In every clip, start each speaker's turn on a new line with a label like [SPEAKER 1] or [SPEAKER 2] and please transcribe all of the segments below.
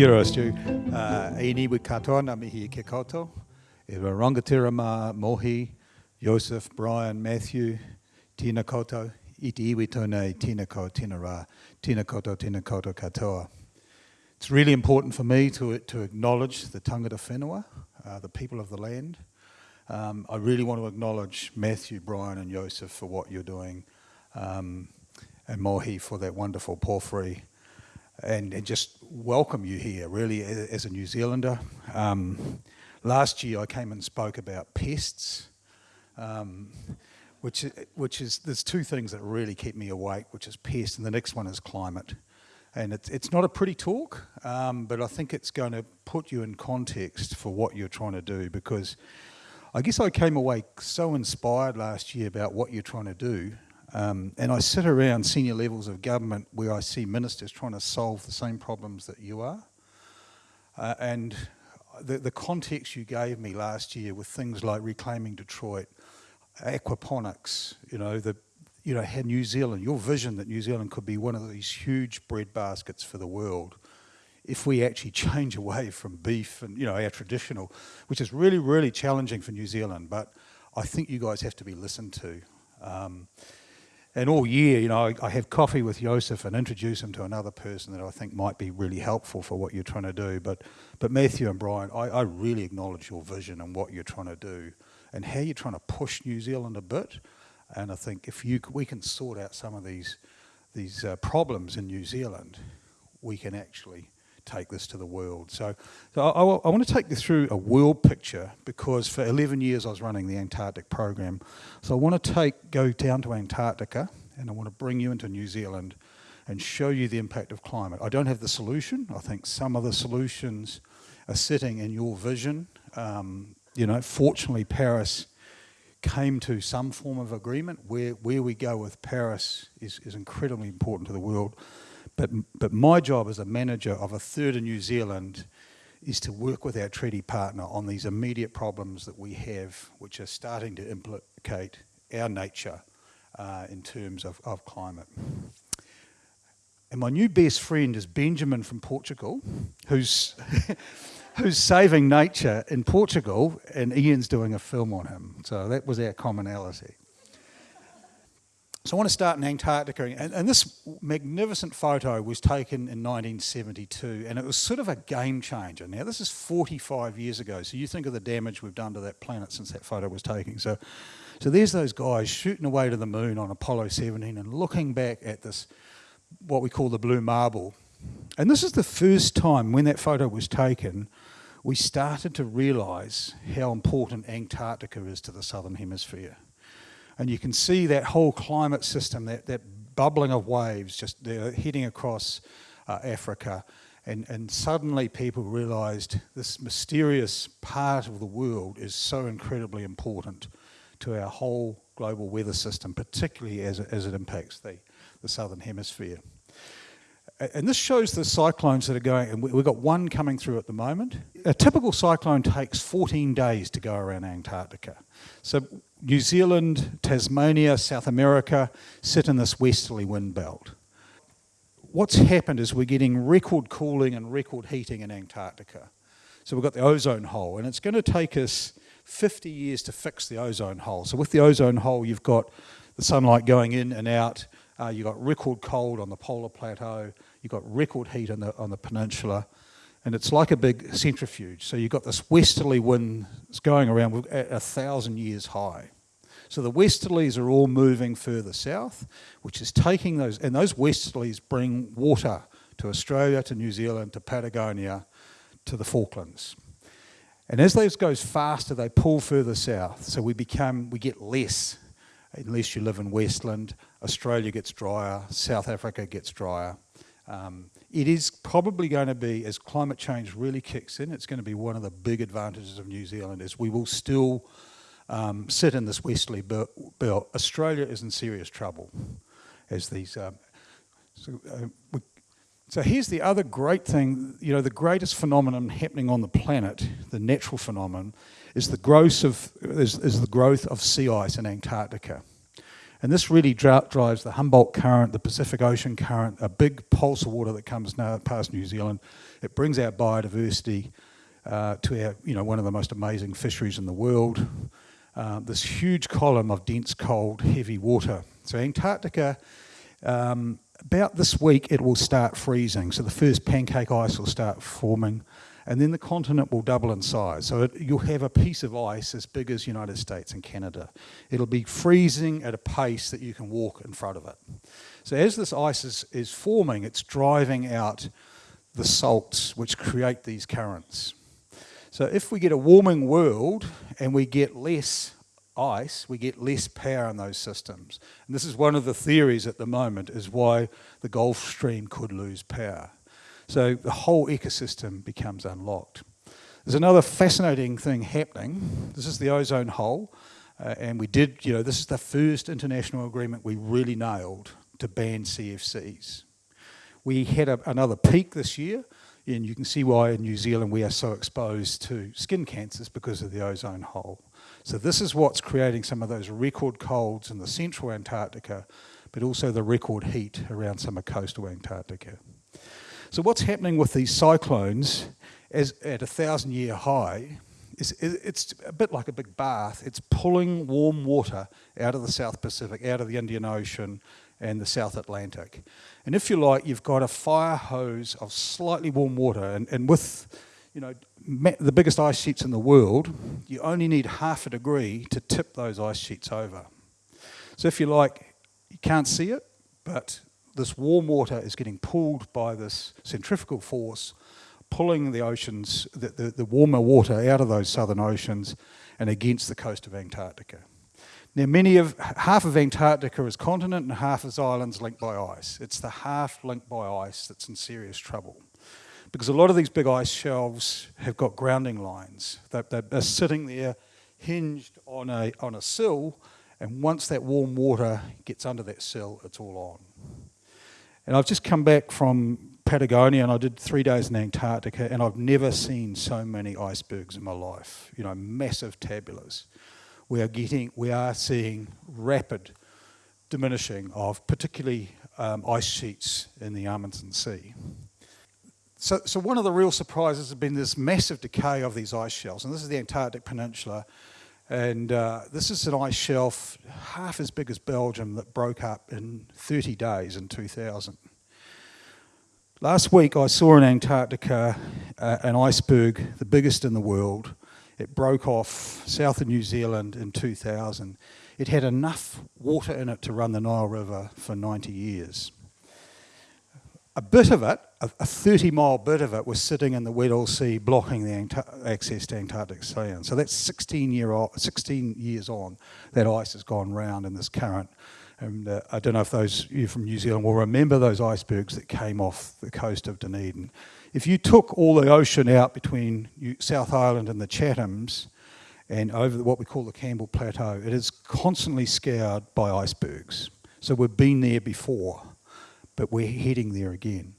[SPEAKER 1] Kia ora, Stu. Uh, e niwi katoa na mihi ke koutou. E rangatira ma mohi, Joseph, Brian, Matthew, tina koutou. I te iwi tōnei tina ko, tina ra, tina koutou, tina koutou katoa. It's really important for me to, to acknowledge the tangata whenua, uh, the people of the land. Um, I really want to acknowledge Matthew, Brian and Joseph for what you're doing um, and Mohi for that wonderful pōwhiri and, and, just welcome you here really as a New Zealander. Um, last year I came and spoke about pests um, which, which is, there's two things that really keep me awake, which is pests, and the next one is climate. And it's, it's not a pretty talk, um, but I think it's going to put you in context for what you're trying to do because I guess I came away so inspired last year about what you're trying to do. Um, and I sit around senior levels of government where I see ministers trying to solve the same problems that you are. Uh, and the, the context you gave me last year with things like reclaiming Detroit, aquaponics, you know, the, you know, had New Zealand, your vision that New Zealand could be one of these huge bread baskets for the world if we actually change away from beef and, you know, our traditional, which is really, really challenging for New Zealand, but I think you guys have to be listened to. Um, and all year, you know, I, I, have coffee with Joseph and introduce him to another person that I think might be really helpful for what you're trying to do. But, but Matthew and Brian, I, I really acknowledge your vision and what you're trying to do and how you're trying to push New Zealand a bit. And I think if you we can sort out some of these these uh, problems in New Zealand, we can actually take this to the world. So, so I, I, I, want to take you through a world picture because for 11 years I was running the Antarctic program. So I want to take go down to Antarctica and I want to bring you into New Zealand and show you the impact of climate. I don't have the solution. I think some of the solutions are sitting in your vision um, you know, fortunately Paris came to some form of agreement. Where, where we go with Paris is, is incredibly important to the world. But, but my job as a manager of a third of New Zealand is to work with our treaty partner on these immediate problems that we have, which are starting to implicate our nature uh, in terms of, of climate. And my new best friend is Benjamin from Portugal, who's who's saving nature in Portugal, and Ian's doing a film on him. So that was our commonality. So I want to start in Antarctica, and, and, this magnificent photo was taken in 1972, and it was sort of a game changer. Now this is 45 years ago, so you think of the damage we've done to that planet since that photo was taken. So, so there's those guys shooting away to the moon on Apollo 17 and looking back at this, what we call the blue marble. And this is the first time when that photo was taken we started to realise how important Antarctica is to the southern hemisphere. And you can see that whole climate system, that, that bubbling of waves just they're heading across uh, Africa. And, and suddenly people realised this mysterious part of the world is so incredibly important to our whole global weather system, particularly as it, as it impacts the, the southern hemisphere and this shows the cyclones that are going, and we've got one coming through at the moment. A typical cyclone takes 14 days to go around Antarctica. So New Zealand, Tasmania, South America sit in this westerly wind belt. What's happened is we're getting record cooling and record heating in Antarctica. So we've got the ozone hole, and it's going to take us 50 years to fix the ozone hole. So with the ozone hole, you've got the sunlight going in and out, uh, you've got record cold on the polar plateau, you've got record heat on the, on the peninsula, and it's like a big centrifuge. So you've got this westerly wind that's going around at a thousand years high. So the westerlies are all moving further south, which is taking those, and those westerlies bring water to Australia, to New Zealand, to Patagonia, to the Falklands. And as those goes faster, they pull further south. So we become, we get less, unless you live in Westland. Australia gets drier, South Africa gets drier. Um, it is probably going to be, as climate change really kicks in, it's going to be one of the big advantages of New Zealand is we will still um, sit in this westerly belt. Australia is in serious trouble as these, um, so, uh, we, so here's the other great thing, you know, the greatest phenomenon happening on the planet, the natural phenomenon, is the growth of, is, is the growth of sea ice in Antarctica. And this really drives the Humboldt Current, the Pacific Ocean Current, a big pulse of water that comes now past New Zealand. It brings our biodiversity uh, to our, you know, one of the most amazing fisheries in the world. Uh, this huge column of dense, cold, heavy water. So Antarctica, um, about this week, it will start freezing. So the first pancake ice will start forming and then the continent will double in size. So it, you'll have a piece of ice as big as United States and Canada. It'll be freezing at a pace that you can walk in front of it. So as this ice is, is forming, it's driving out the salts which create these currents. So if we get a warming world and we get less ice, we get less power in those systems. And this is one of the theories at the moment is why the Gulf Stream could lose power. So the whole ecosystem becomes unlocked. There's another fascinating thing happening. This is the ozone hole. Uh, and we did, you know, this is the first international agreement we really nailed to ban CFCs. We had a, another peak this year, and you can see why in New Zealand we are so exposed to skin cancers because of the ozone hole. So this is what's creating some of those record colds in the central Antarctica, but also the record heat around some of coastal Antarctica. So what's happening with these cyclones as at a thousand year high is it's a bit like a big bath. It's pulling warm water out of the South Pacific, out of the Indian Ocean and the South Atlantic. And if you like, you've got a fire hose of slightly warm water and, and with you know, the biggest ice sheets in the world, you only need half a degree to tip those ice sheets over. So if you like, you can't see it, but this warm water is getting pulled by this centrifugal force, pulling the oceans, the, the, the, warmer water out of those southern oceans and against the coast of Antarctica. Now, many of half of Antarctica is continent and half is islands linked by ice. It's the half linked by ice that's in serious trouble. Because a lot of these big ice shelves have got grounding lines. They're, they're sitting there hinged on a, on a sill, and once that warm water gets under that sill, it's all on. And I've just come back from Patagonia and I did three days in Antarctica and I've never seen so many icebergs in my life. You know, massive tabulars. We are getting, we are seeing rapid diminishing of particularly um, ice sheets in the Amundsen Sea. So, so one of the real surprises has been this massive decay of these ice shelves, and this is the Antarctic Peninsula, and uh, this is an ice shelf half as big as Belgium that broke up in 30 days in 2000. Last week I saw in Antarctica uh, an iceberg, the biggest in the world. It broke off south of New Zealand in 2000. It had enough water in it to run the Nile River for 90 years a bit of it, a, 30 mile bit of it, was sitting in the Weddell Sea blocking the access to Antarctic Sound. So that's 16, year old, 16 years on, that ice has gone round in this current. And uh, I don't know if those you from New Zealand will remember those icebergs that came off the coast of Dunedin. If you took all the ocean out between South Island and the Chathams and over what we call the Campbell Plateau, it is constantly scoured by icebergs. So we've been there before but we're heading there again.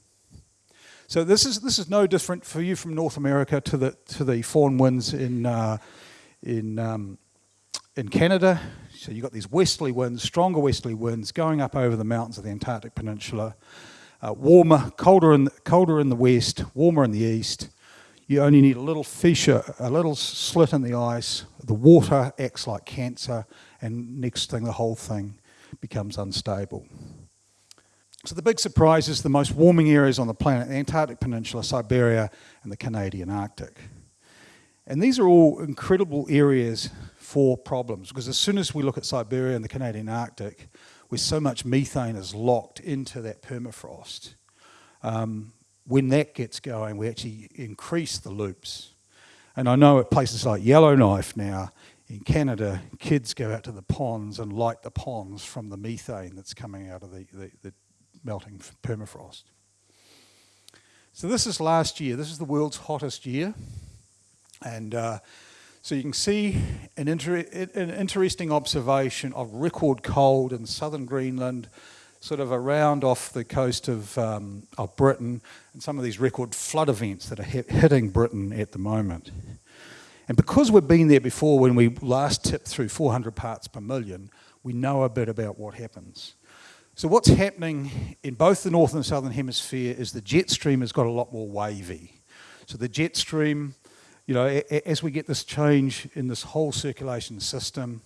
[SPEAKER 1] So this is this is no different for you from North America to the to the föhn winds in uh, in um, in Canada. So you've got these westerly winds, stronger westerly winds going up over the mountains of the Antarctic Peninsula. Uh, warmer, colder in colder in the west, warmer in the east. You only need a little fissure, a little slit in the ice. The water acts like cancer, and next thing, the whole thing becomes unstable. So the big surprise is the most warming areas on the planet, the Antarctic Peninsula, Siberia, and the Canadian Arctic. And these are all incredible areas for problems, because as soon as we look at Siberia and the Canadian Arctic, where so much methane is locked into that permafrost, um, when that gets going, we actually increase the loops. And I know at places like Yellowknife now, in Canada, kids go out to the ponds and light the ponds from the methane that's coming out of the, the, the melting permafrost. So this is last year. This is the world's hottest year. And uh, so you can see an, inter an interesting observation of record cold in southern Greenland, sort of around off the coast of, um, of Britain, and some of these record flood events that are hit hitting Britain at the moment. And because we've been there before when we last tipped through 400 parts per million, we know a bit about what happens. So what's happening in both the northern and southern hemisphere is the jet stream has got a lot more wavy. So the jet stream, you know, as we get this change in this whole circulation system,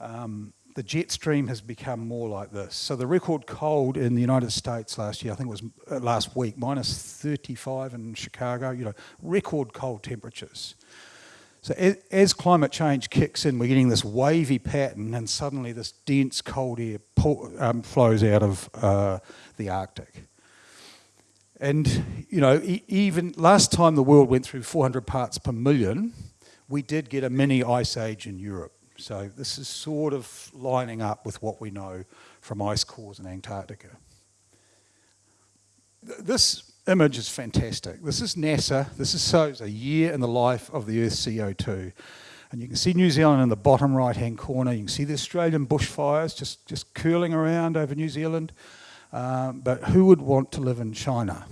[SPEAKER 1] um, the jet stream has become more like this. So the record cold in the United States last year, I think it was uh, last week, minus 35 in Chicago, you know, record cold temperatures. So as, as, climate change kicks in, we're getting this wavy pattern and suddenly this dense cold air um, flows out of uh, the Arctic. And, you know, e even last time the world went through 400 parts per million, we did get a mini ice age in Europe. So this is sort of lining up with what we know from ice cores in Antarctica. This image is fantastic. This is NASA. This is shows a year in the life of the Earth's CO2. And you can see New Zealand in the bottom right-hand corner. You can see the Australian bushfires just, just curling around over New Zealand. Um, but who would want to live in China?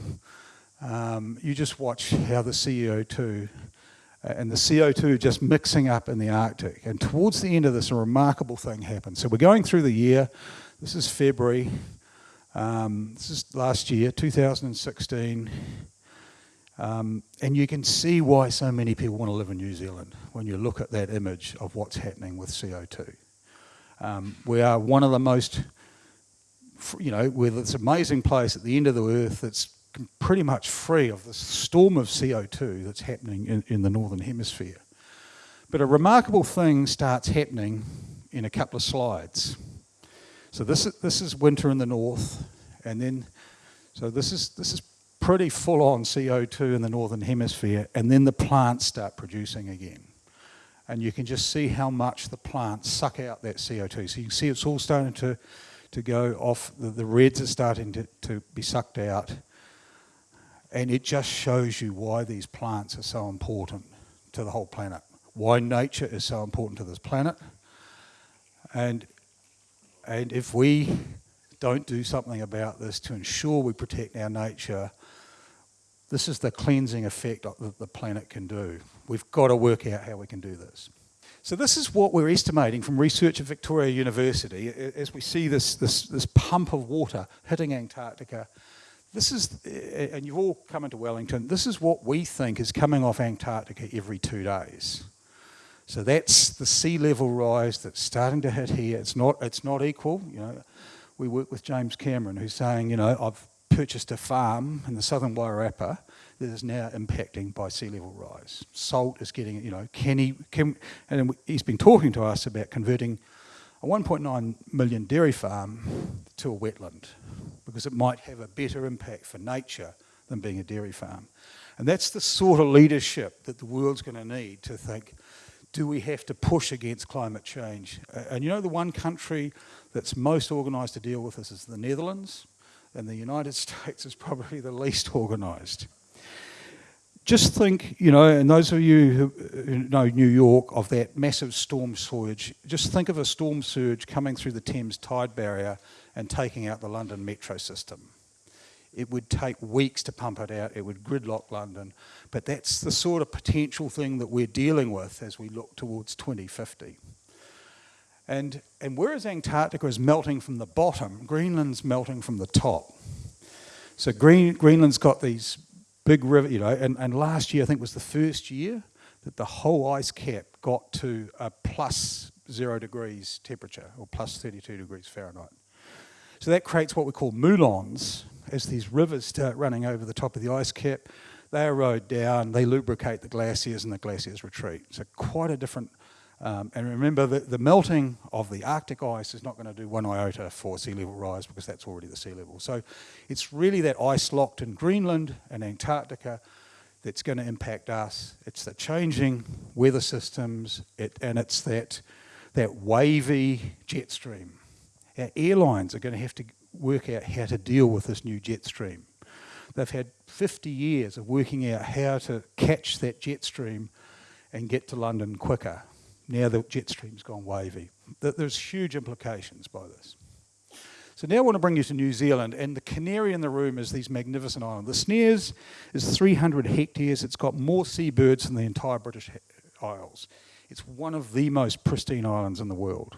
[SPEAKER 1] Um, you just watch how the CO2 uh, and the CO2 just mixing up in the Arctic. And towards the end of this, a remarkable thing happened. So we're going through the year. This is February. Um, this is last year, 2016. Um, and you can see why so many people want to live in New Zealand when you look at that image of what's happening with CO2. Um, we are one of the most, you know, we're this amazing place at the end of the earth that's pretty much free of the storm of CO2 that's happening in, in the northern hemisphere. But a remarkable thing starts happening in a couple of slides. So this is, this is winter in the north, and then, so this is, this is pretty full on CO2 in the northern hemisphere, and then the plants start producing again. And you can just see how much the plants suck out that CO2. So you can see it's all starting to, to go off, the, the reds are starting to, to be sucked out. And it just shows you why these plants are so important to the whole planet, why nature is so important to this planet. And, and if we don't do something about this to ensure we protect our nature, this is the cleansing effect that the planet can do. We've got to work out how we can do this. So this is what we're estimating from research at Victoria University as we see this, this, this pump of water hitting Antarctica this is, and you've all come into Wellington, this is what we think is coming off Antarctica every two days. So that's the sea level rise that's starting to hit here. It's not, it's not equal. You know, we work with James Cameron, who's saying, you know, I've purchased a farm in the southern Wairarapa that is now impacting by sea level rise. Salt is getting, you know, can he, can, and he's been talking to us about converting a 1.9 million dairy farm to a wetland because it might have a better impact for nature than being a dairy farm. And that's the sort of leadership that the world's going to need to think, do we have to push against climate change? And you know the one country that's most organised to deal with this is the Netherlands, and the United States is probably the least organised. Just think, you know, and those of you who know New York, of that massive storm surge, just think of a storm surge coming through the Thames tide barrier and taking out the London metro system. It would take weeks to pump it out, it would gridlock London, but that's the sort of potential thing that we're dealing with as we look towards 2050. And, and whereas Antarctica is melting from the bottom, Greenland's melting from the top. So Green, Greenland's got these big river, you know, and, and last year I think was the first year that the whole ice cap got to a plus zero degrees temperature, or plus 32 degrees Fahrenheit. So that creates what we call moulins. As these rivers start running over the top of the ice cap, they erode down, they lubricate the glaciers, and the glaciers retreat. So quite a different, um, and remember that the melting of the Arctic ice is not going to do one iota for sea level rise because that's already the sea level. So it's really that ice locked in Greenland and Antarctica that's going to impact us. It's the changing weather systems, it, and it's that, that wavy jet stream our airlines are going to have to work out how to deal with this new jet stream. They've had 50 years of working out how to catch that jet stream and get to London quicker. Now the jet stream's gone wavy. There's huge implications by this. So now I want to bring you to New Zealand, and the canary in the room is these magnificent islands. The Snares is 300 hectares. It's got more seabirds than the entire British Isles. It's one of the most pristine islands in the world.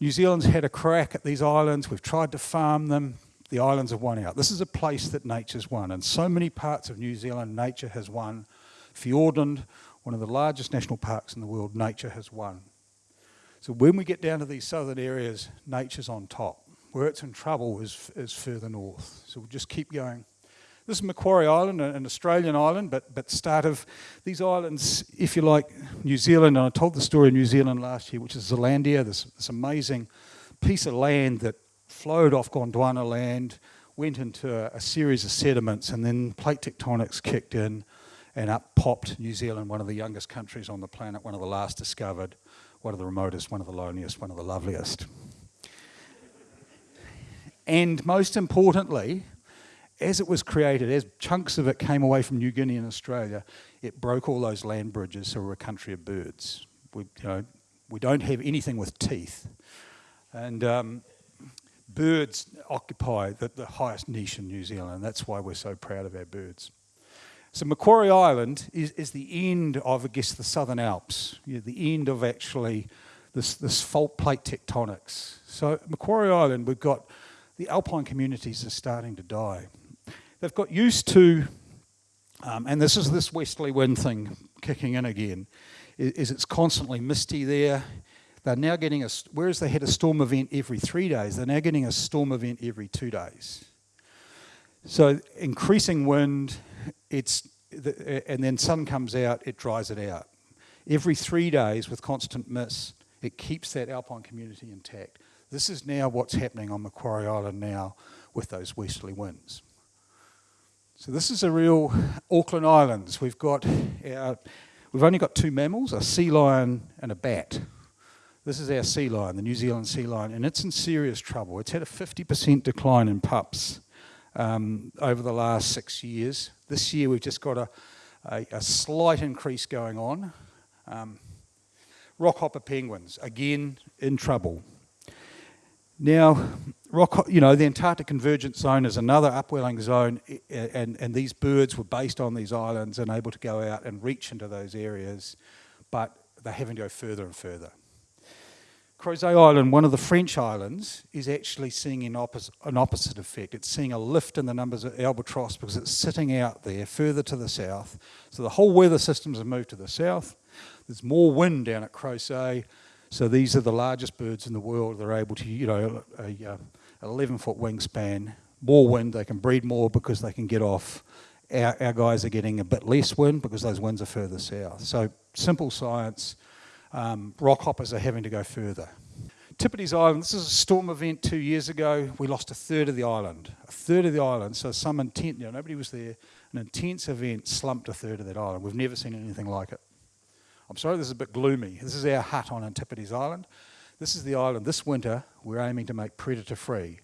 [SPEAKER 1] New Zealand's had a crack at these islands. We've tried to farm them. The islands have won out. This is a place that nature's won. And so many parts of New Zealand, nature has won. Fiordland, one of the largest national parks in the world, nature has won. So when we get down to these southern areas, nature's on top. Where it's in trouble is, is further north. So we'll just keep going. This is Macquarie Island, an Australian island, but, but start of these islands, if you like, New Zealand, and I told the story of New Zealand last year, which is Zealandia, this, this amazing piece of land that flowed off Gondwana land, went into a, a series of sediments, and then plate tectonics kicked in, and up popped New Zealand, one of the youngest countries on the planet, one of the last discovered, one of the remotest, one of the loneliest, one of the loveliest. And most importantly, as it was created, as chunks of it came away from New Guinea and Australia, it broke all those land bridges, so we're a country of birds. We, you know, we don't have anything with teeth. And um, birds occupy the, the highest niche in New Zealand. That's why we're so proud of our birds. So Macquarie Island is, is the end of, I guess, the Southern Alps, you know, the end of actually this, this fault plate tectonics. So Macquarie Island, we've got the alpine communities are starting to die they've got used to, um, and this is this westerly wind thing kicking in again, is, is, it's constantly misty there. They're now getting a, whereas they had a storm event every three days, they're now getting a storm event every two days. So increasing wind, it's, and then sun comes out, it dries it out. Every three days with constant mist, it keeps that alpine community intact. This is now what's happening on Macquarie Island now with those westerly winds. So this is a real Auckland Islands. We've got our, we've only got two mammals, a sea lion and a bat. This is our sea lion, the New Zealand sea lion, and it's in serious trouble. It's had a 50% decline in pups um, over the last six years. This year we've just got a, a, a slight increase going on. Um, rockhopper penguins, again in trouble. Now, rock, you know, the Antarctic Convergence Zone is another upwelling zone, and, and these birds were based on these islands and able to go out and reach into those areas, but they're having to go further and further. Crozet Island, one of the French islands, is actually seeing an, oppos an opposite effect. It's seeing a lift in the numbers of albatross because it's sitting out there further to the south. So the whole weather systems have moved to the south. There's more wind down at Crozet so these are the largest birds in the world. They're able to, you know, a, a 11 foot wingspan, more wind, they can breed more because they can get off. Our, our guys are getting a bit less wind because those winds are further south. So simple science, um, rock hoppers are having to go further. Tippity's Island, this is a storm event two years ago. We lost a third of the island. A third of the island, so some intent, you know, nobody was there. An intense event slumped a third of that island. We've never seen anything like it. I'm sorry this is a bit gloomy. This is our hut on Antipodes Island. This is the island. This winter, we're aiming to make predator free.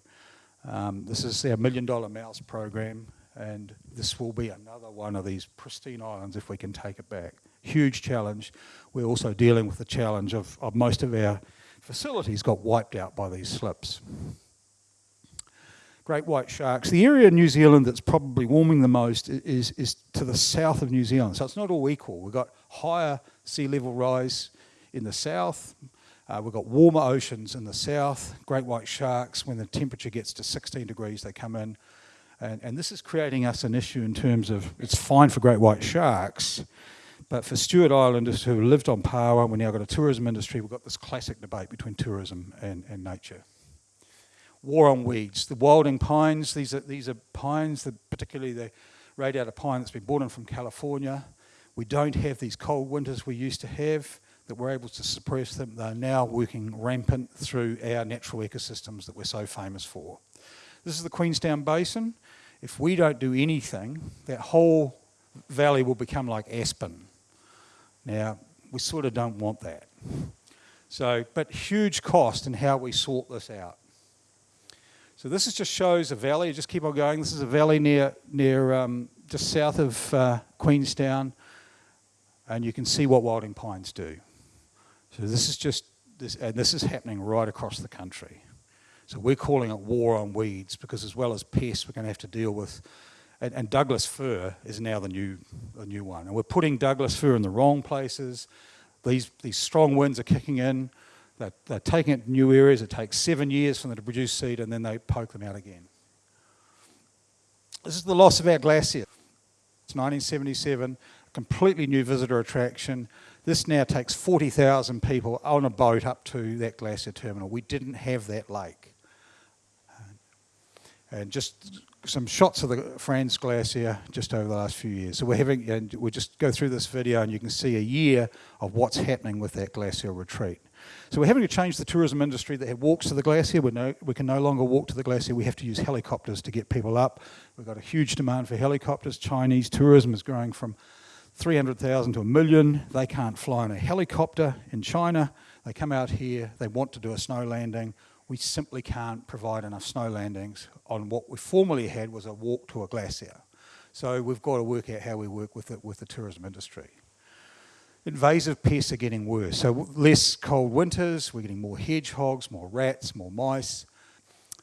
[SPEAKER 1] Um, this is our million dollar mouse program, and this will be another one of these pristine islands if we can take it back. Huge challenge. We're also dealing with the challenge of, of most of our facilities got wiped out by these slips. Great white sharks. The area in New Zealand that's probably warming the most is, is to the south of New Zealand. So it's not all equal. We've got higher sea level rise in the south. Uh, we've got warmer oceans in the south. Great white sharks, when the temperature gets to 16 degrees, they come in. And, and this is creating us an issue in terms of it's fine for great white sharks, but for Stewart Islanders who lived on Paua, we've now got a tourism industry, we've got this classic debate between tourism and, and nature war on weeds. The wilding pines, these are, these are pines, that particularly the radiata pine that's been brought in from California. We don't have these cold winters we used to have that we're able to suppress them. They're now working rampant through our natural ecosystems that we're so famous for. This is the Queenstown Basin. If we don't do anything, that whole valley will become like Aspen. Now, we sort of don't want that. So, but huge cost in how we sort this out. So this is just shows a valley. Just keep on going. This is a valley near near um, just south of uh, Queenstown, and you can see what wilding pines do. So this is just this, and this is happening right across the country. So we're calling it war on weeds because as well as pests, we're going to have to deal with. And, and Douglas fir is now the new the new one, and we're putting Douglas fir in the wrong places. These these strong winds are kicking in. They're, they're taking it to new areas. It takes seven years for them to produce seed and then they poke them out again. This is the loss of our glacier. It's 1977, a completely new visitor attraction. This now takes 40,000 people on a boat up to that glacier terminal. We didn't have that lake. And just some shots of the Franz Glacier just over the last few years. So we're having, and we just go through this video and you can see a year of what's happening with that glacier retreat. So we're having to change the tourism industry that walks to the glacier. we no, we can no longer walk to the glacier. We have to use helicopters to get people up. We've got a huge demand for helicopters. Chinese tourism is growing from 300,000 to a million. They can't fly in a helicopter in China. They come out here, they want to do a snow landing. We simply can't provide enough snow landings on what we formerly had was a walk to a glacier. So we've got to work out how we work with it with the tourism industry. Invasive pests are getting worse. So less cold winters, we're getting more hedgehogs, more rats, more mice,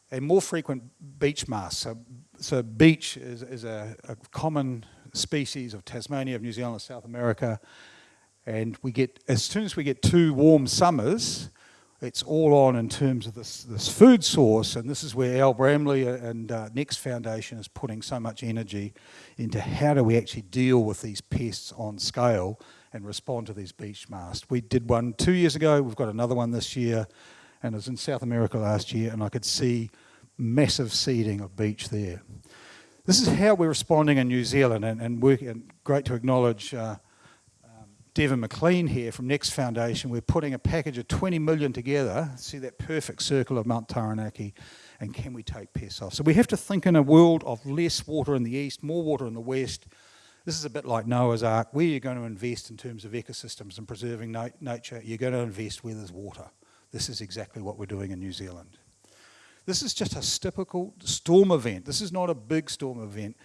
[SPEAKER 1] and more frequent beech masts. So, so beech is, is a, a common species of Tasmania, of New Zealand, and South America. And we get, as soon as we get two warm summers, it's all on in terms of this, this food source, and this is where Al Bramley and uh, Next Foundation is putting so much energy into how do we actually deal with these pests on scale and respond to these beech masts. We did one two years ago, we've got another one this year, and it was in South America last year, and I could see massive seeding of beech there. This is how we're responding in New Zealand, and, and, work, and great to acknowledge uh, Devon McLean here from Next Foundation. We're putting a package of 20 million together, see that perfect circle of Mount Taranaki, and can we take pests off? So we have to think in a world of less water in the east, more water in the west. This is a bit like Noah's Ark. Where you're going to invest in terms of ecosystems and preserving na nature, you're going to invest where there's water. This is exactly what we're doing in New Zealand. This is just a typical storm event. This is not a big storm event.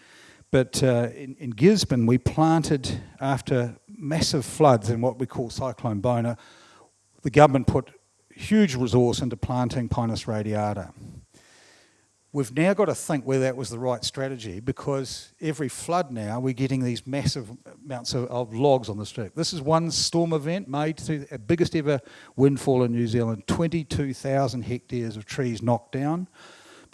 [SPEAKER 1] But uh, in, in, Gisborne, we planted after massive floods in what we call Cyclone Bola. The government put huge resource into planting Pinus radiata. We've now got to think whether that was the right strategy because every flood now we're getting these massive amounts of, of logs on the street. This is one storm event made through the biggest ever windfall in New Zealand, 22,000 hectares of trees knocked down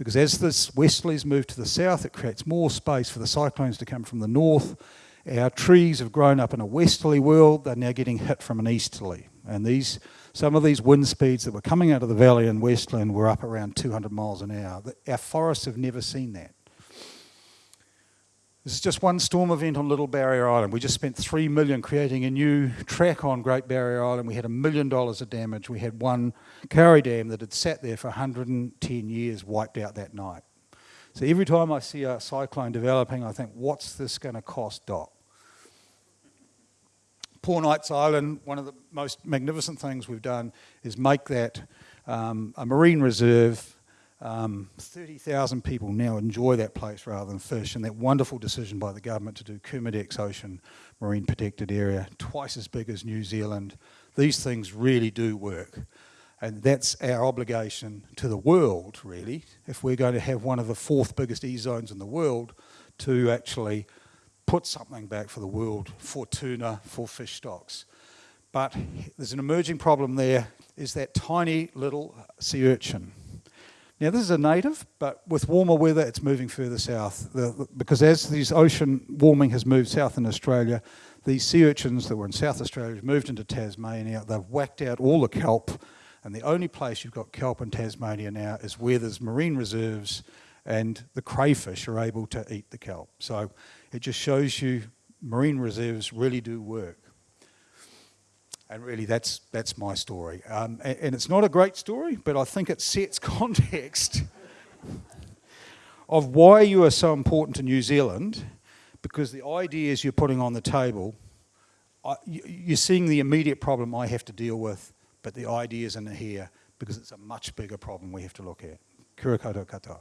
[SPEAKER 1] because as this westerlies move to the south it creates more space for the cyclones to come from the north. Our trees have grown up in a westerly world, they're now getting hit from an easterly and these some of these wind speeds that were coming out of the valley in Westland were up around 200 miles an hour. Our forests have never seen that. This is just one storm event on Little Barrier Island. We just spent three million creating a new track on Great Barrier Island. We had a million dollars of damage. We had one Kauri Dam that had sat there for 110 years wiped out that night. So every time I see a cyclone developing, I think, what's this going to cost DOC? Poor Knights Island, one of the most magnificent things we've done is make that um, a marine reserve. Um, 30,000 people now enjoy that place rather than fish, and that wonderful decision by the government to do Kermadec Ocean Marine Protected Area, twice as big as New Zealand. These things really do work. And that's our obligation to the world, really, if we're going to have one of the fourth biggest E-zones in the world, to actually put something back for the world, for tuna, for fish stocks. But there's an emerging problem there, is that tiny little sea urchin. Now this is a native, but with warmer weather it's moving further south. The, because as this ocean warming has moved south in Australia, these sea urchins that were in South Australia have moved into Tasmania, they've whacked out all the kelp, and the only place you've got kelp in Tasmania now is where there's marine reserves and the crayfish are able to eat the kelp. So it just shows you marine reserves really do work. And really, that's, that's my story. Um, and, and it's not a great story, but I think it sets context of why you are so important to New Zealand, because the ideas you're putting on the table, I, you're seeing the immediate problem I have to deal with, but the ideas are here because it's a much bigger problem we have to look at. Koutou katoa.